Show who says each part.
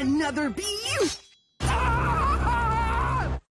Speaker 1: Another beaut!